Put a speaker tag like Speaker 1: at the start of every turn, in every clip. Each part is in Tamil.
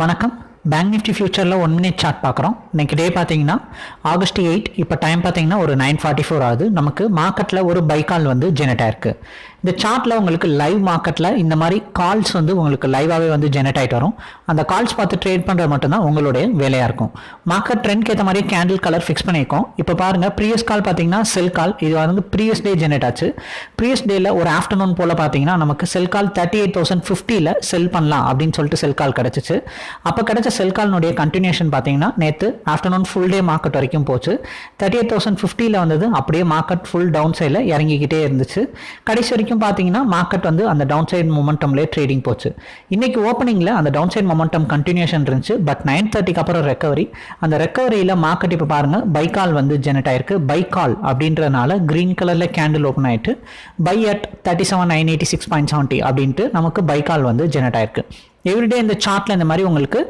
Speaker 1: வணக்கம். பேங்க் நிஃப்டி ஃபியூச்சரில் ஒன் மினிட் சார்ட் பார்க்குறோம். இன்றைக்கி டே பார்த்தீங்கன்னா ஆகஸ்ட் எயிட் இப்போ டைம் பார்த்தீங்கன்னா ஒரு நைன் ஃபார்ட்டி ஃபோர் ஆகுது. நமக்கு மார்க்கெட்டில் ஒரு பை கால் வந்து ஜெனரேட் ஆயிருக்கு. இந்த சார்ட்டில் உங்களுக்கு லைவ் மார்க்கெட்டில் இந்த மாதிரி கால்ஸ் வந்து உங்களுக்கு லைவாகவே வந்து ஜெனரேட் ஆகிட்டு வரும். அந்த கால்ஸ் பார்த்து ட்ரேட் பண்ணுறது மட்டும்தான் உங்களுடைய வேலையாக இருக்கும். மார்க்கெட் ட்ரெண்ட்க்கு ஏற்ற மாதிரி கேண்டில் கலர் ஃபிக்ஸ் பண்ணியிருக்கோம் இப்போ பாருங்கள் ப்ரீவியஸ் கால் பார்த்தீங்கன்னா செல் கால் இது வந்து ப்ரீவியஸ் டே ஜெனரேட் ஆச்சு. ப்ரீவியஸ் டேயில் ஒரு ஆஃப்டர்நூன் போல் பார்த்தீங்கன்னா நமக்கு sell call thirty eight thousand ஃபிஃப்டியில் செல் பண்ணலாம் அப்படின்னு சொல்லிட்டு செல் கால் கிடச்சிச்சு. அப்போ கிடைச்ச செல் கால்னுடைய கண்டினியூஷன் பார்த்தீங்கன்னா நேற்று ஆஃப்டர்நூன் ஃபுல் டே மார்க்கெட் வரைக்கும் போச்சு. தேர்ட்டி எயிட் தௌசண்ட் ஃபிஃப்டியில் வந்தது அப்படியே மார்க்கெட் ஃபுல் டவுன் சைடில் இறங்கிக்கிட்டே இருந்துச்சு. கடைசி வரைக்கும் பார்த்தீங்கன்னா மார்க்கெட் வந்து அந்த டவுன் சைட் மொமெண்டம்லேயே ட்ரேடிங் போச்சு. இன்னைக்கு ஓப்பனிங்கில் அந்த டவுன் சைட் மொமெண்டம் கண்டினியூஷன் இருந்துச்சு பட் நைன் தேர்ட்டிக்கு அப்புறம் ரெக்கவரி அந்த ரெக்கவரியில் மார்க்கெட் இப்போ பாருங்கள் பைக்கால் வந்து ஜெனரேட் ஆயிருக்கு. பைக்கால் அப்படின்றனால க்ரீன் கலரில் கேண்டில் ஓப்பன் ஆயிட்டு buy at thirty seven nine eighty six point seventy அப்படின்ட்டு நமக்கு பைக்கால் வந்து ஜெனரேட் ஆயிருக்கு. எவ்ரிடே இந்த சார்ட்டில் இந்த மாதிரி உங்களுக்கு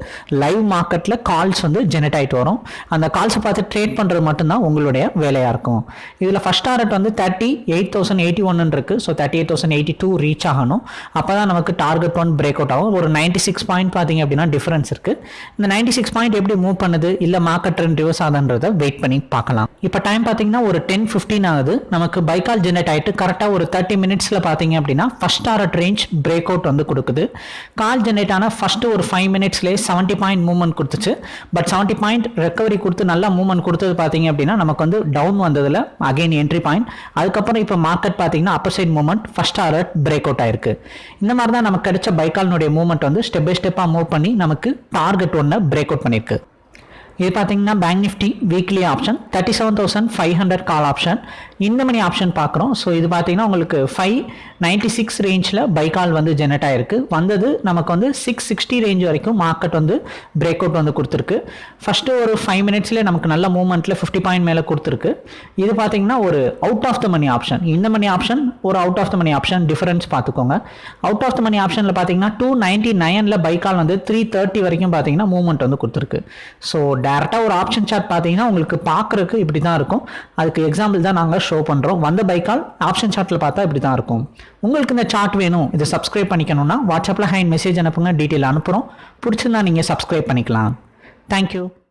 Speaker 1: லைவ் மார்க்கெட்டில் கால்ஸ் வந்து ஜெனரேட் ஆகிட்டு வரும். அந்த கால்ஸை பார்த்து ட்ரேட் பண்ணுறது மட்டும்தான் உங்களுடைய வேலையாக இருக்கும். இதில் ஃபஸ்ட் டாரட் வந்து தேர்ட்டி எயிட் தௌசண்ட் எயிட்டி ஒன்னு இருக்குது so thirty eight thousand eighty two reach ஆகணும். அப்போ தான் நமக்கு டார்கெட் ஒன் பிரேக் அவுட் ஆகும். ஒரு நைன்ட்டி சிக்ஸ் பாயிண்ட் பார்த்தீங்க அப்படின்னா டிஃபரன்ஸ் இருக்குது இந்த நைன்ட்டி சிக்ஸ் பாயிண்ட் எப்படி மூவ் பண்ணுது? இல்லை மார்க்கெட் ட்ரெண்ட் ரிவர்ஸ் ஆகுதுன்றதை வெயிட் பண்ணி பார்க்கலாம். இப்போ டைம் பார்த்தீங்கன்னா ஒரு டென் ஃபிஃப்டின் ஆகுது. நமக்கு பைக்கால் ஜெனரேட் ஆகிட்டு கரெக்டாக ஒரு தேர்ட்டி மினிட்ஸில் பார்த்தீங்க அப்படின்னா first target range break out வந்து கொடுக்குது. கால் ஜெனரேட் ஆன ஃபஸ்ட்டு ஒரு ஃபைவ் மினிட்ஸ்லேயே செவன்ட்டி பாயிண்ட் மூவ்மெண்ட் கொடுத்துச்சு. பட் செவன்ட்டி பாயிண்ட் ரெக்கவரி கொடுத்து நல்லா மூவ்மெண்ட் கொடுத்தது பார்த்தீங்க அப்படின்னா நமக்கு வந்து டவுன் வந்ததில் அகைன் என்ட்ரி பாயிண்ட் அதுக்கப்புறம் இப்போ மார்க்கெட் பார்த்தீங்கன்னா upper side movement first alert break out ஆயிருக்கு. இந்த மாதிரி தான் நமக்கு கிடைச்ச பைக்கால்னுடைய மூவ்மெண்ட் வந்து ஸ்டெப் பை ஸ்டெப்பாக மூவ் பண்ணி நமக்கு டார்கெட் ஒன்று பிரேக் அவுட் பண்ணியிருக்கு. இது பார்த்தீங்கன்னா bank Nifty weekly option thirty seven thousand five hundred call option இந்த மணி ஆப்ஷன் பார்க்குறோம் ஸோ இது பார்த்தீங்கன்னா உங்களுக்கு ஃபைவ் நைன்ட்டி சிக்ஸ் ரேஞ்சில் பை கால் வந்து ஜெனரேட் ஆயிருக்கு. வந்தது நமக்கு வந்து சிக்ஸ் சிக்ஸ்டி ரேஞ்ச் வரைக்கும் மார்க்கெட் வந்து பிரேக் அவுட் வந்து கொடுத்துருக்கு. ஃபஸ்ட்டு ஒரு ஃபைவ் மினிட்ஸ்லேயே நமக்கு நல்ல மூவ்மெண்ட்டில் ஃபிஃப்டி பாயிண்ட் மேலே கொடுத்துருக்கு. இது பார்த்தீங்கன்னா ஒரு out of the money option இந்த மணி ஆப்ஷன் ஒரு out of the money option difference பார்த்துக்கோங்க அவுட் ஆஃப் த மணி ஆப்ஷனில் பார்த்தீங்கன்னா டூ நைன்ட்டி நைனில் பை கால் வந்து த்ரீ தேர்ட்டி வரைக்கும் பார்த்தீங்கன்னா மூவ்மெண்ட் வந்து கொடுத்துருக்கு. ஸோ டேரெக்டாக ஒரு ஆப்ஷன் சார்ட் பார்த்தீங்கன்னா உங்களுக்கு பார்க்குறக்கு இப்படி தான் இருக்கும். அதுக்கு எக்ஸாம்பிள் தான் நாங்கள் ஷோ பண்ணுறோம் வந்த பைக்கால் ஆப்ஷன் சார்ட்டில் பார்த்தா இப்படி தான் இருக்கும். உங்களுக்கு இந்த சார்ட் வேணும். இதை சப்ஸ்கிரைப் பண்ணிக்கணும்னா வாட்ஸ்அப்பில் ஹைன் மெசேஜ் அனுப்புங்க. டீட்டெயில் அனுப்புகிறோம் பிடிச்சிருந்தா நீங்கள் சப்ஸ்கிரைப் பண்ணிக்கலாம். தேங்க்யூ